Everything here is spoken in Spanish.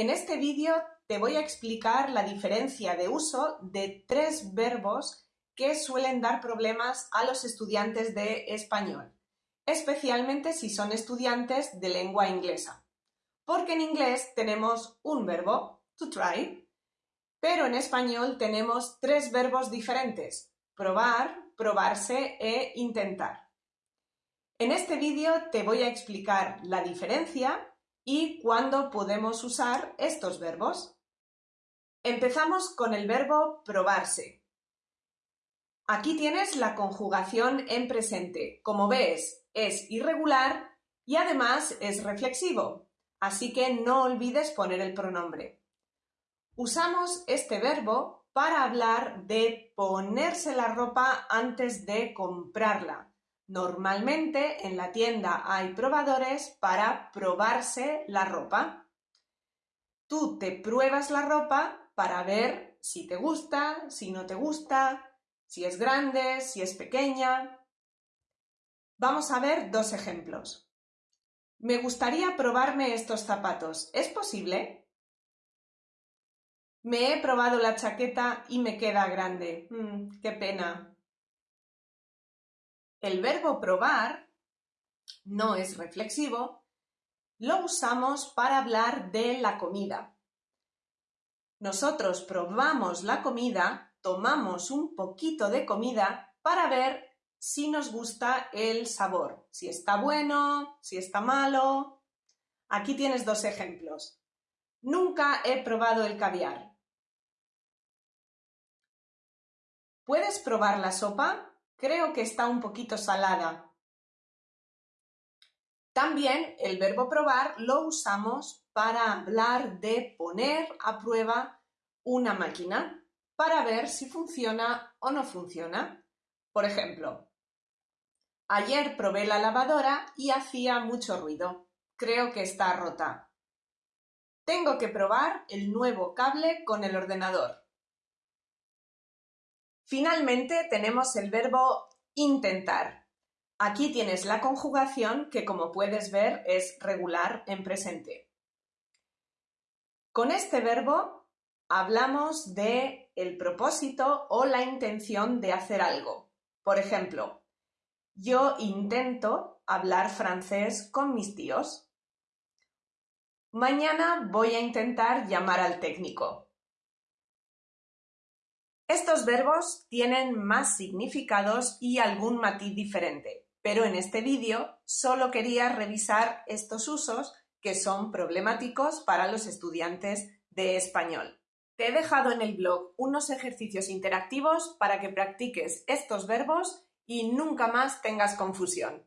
En este vídeo te voy a explicar la diferencia de uso de tres verbos que suelen dar problemas a los estudiantes de español, especialmente si son estudiantes de lengua inglesa. Porque en inglés tenemos un verbo, to try, pero en español tenemos tres verbos diferentes, probar, probarse e intentar. En este vídeo te voy a explicar la diferencia y cuándo podemos usar estos verbos. Empezamos con el verbo probarse. Aquí tienes la conjugación en presente. Como ves, es irregular y además es reflexivo, así que no olvides poner el pronombre. Usamos este verbo para hablar de ponerse la ropa antes de comprarla Normalmente en la tienda hay probadores para probarse la ropa. Tú te pruebas la ropa para ver si te gusta, si no te gusta, si es grande, si es pequeña. Vamos a ver dos ejemplos. Me gustaría probarme estos zapatos. ¿Es posible? Me he probado la chaqueta y me queda grande. Mm, qué pena. El verbo probar no es reflexivo, lo usamos para hablar de la comida. Nosotros probamos la comida, tomamos un poquito de comida para ver si nos gusta el sabor, si está bueno, si está malo. Aquí tienes dos ejemplos. Nunca he probado el caviar. ¿Puedes probar la sopa? Creo que está un poquito salada. También el verbo probar lo usamos para hablar de poner a prueba una máquina para ver si funciona o no funciona. Por ejemplo, ayer probé la lavadora y hacía mucho ruido. Creo que está rota. Tengo que probar el nuevo cable con el ordenador. Finalmente tenemos el verbo intentar. Aquí tienes la conjugación que, como puedes ver, es regular en presente. Con este verbo hablamos de el propósito o la intención de hacer algo. Por ejemplo, yo intento hablar francés con mis tíos. Mañana voy a intentar llamar al técnico. Estos verbos tienen más significados y algún matiz diferente, pero en este vídeo solo quería revisar estos usos que son problemáticos para los estudiantes de español. Te he dejado en el blog unos ejercicios interactivos para que practiques estos verbos y nunca más tengas confusión.